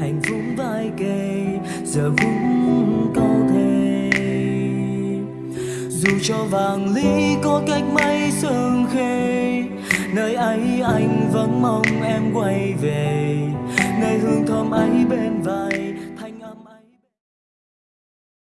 hạnh phúc vai kề, giờ vững câu thề dù cho vàng ly có cách mấy sương khê, nơi ấy anh vẫn mong em quay về. Nơi hương thơm ấy bên vai